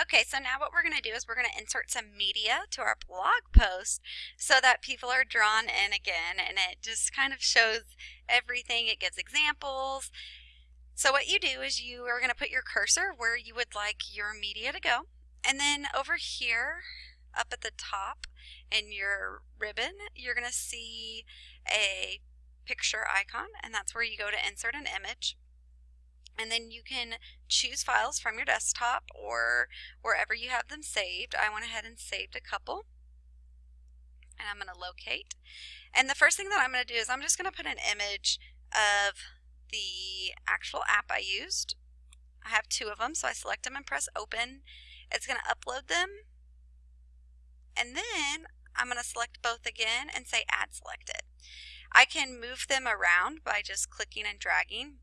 Okay, so now what we're going to do is we're going to insert some media to our blog post so that people are drawn in again and it just kind of shows everything. It gives examples. So what you do is you are going to put your cursor where you would like your media to go. And then over here up at the top in your ribbon, you're going to see a picture icon and that's where you go to insert an image and then you can choose files from your desktop or wherever you have them saved. I went ahead and saved a couple and I'm going to locate. And the first thing that I'm going to do is I'm just going to put an image of the actual app I used. I have two of them, so I select them and press open. It's going to upload them. And then I'm going to select both again and say add selected. I can move them around by just clicking and dragging.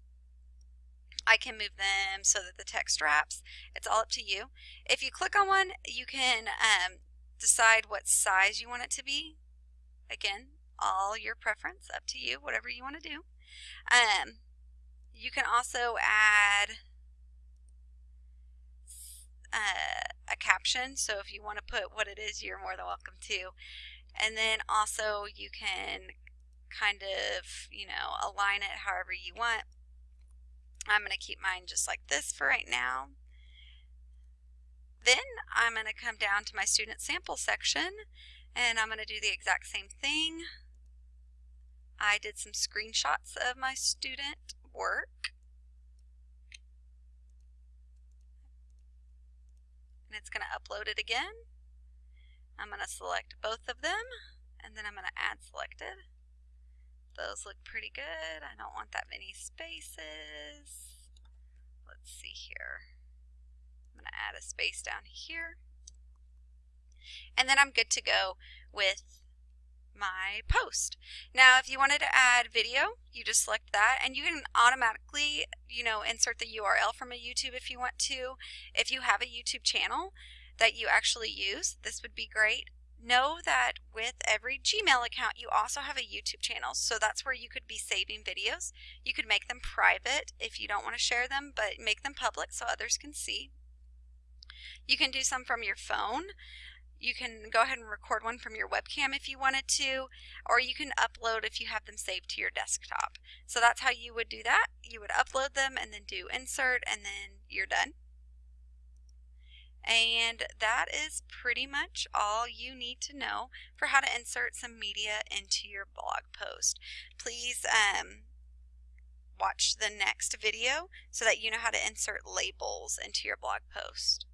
I can move them so that the text wraps. It's all up to you. If you click on one, you can um, decide what size you want it to be. Again, all your preference, up to you, whatever you want to do. Um, you can also add uh, a caption, so if you want to put what it is, you're more than welcome to. And then also you can kind of, you know, align it however you want. I'm going to keep mine just like this for right now. Then I'm going to come down to my student sample section and I'm going to do the exact same thing. I did some screenshots of my student work. And it's going to upload it again. I'm going to select both of them and then I'm going to add selected. Those look pretty good. I don't want that many spaces. Let's see here. I'm going to add a space down here. And then I'm good to go with my post. Now, if you wanted to add video, you just select that and you can automatically, you know, insert the URL from a YouTube if you want to. If you have a YouTube channel that you actually use, this would be great know that with every Gmail account, you also have a YouTube channel. So that's where you could be saving videos. You could make them private if you don't want to share them, but make them public so others can see. You can do some from your phone. You can go ahead and record one from your webcam if you wanted to, or you can upload if you have them saved to your desktop. So that's how you would do that. You would upload them and then do insert and then you're done. And that is pretty much all you need to know for how to insert some media into your blog post. Please um, watch the next video so that you know how to insert labels into your blog post.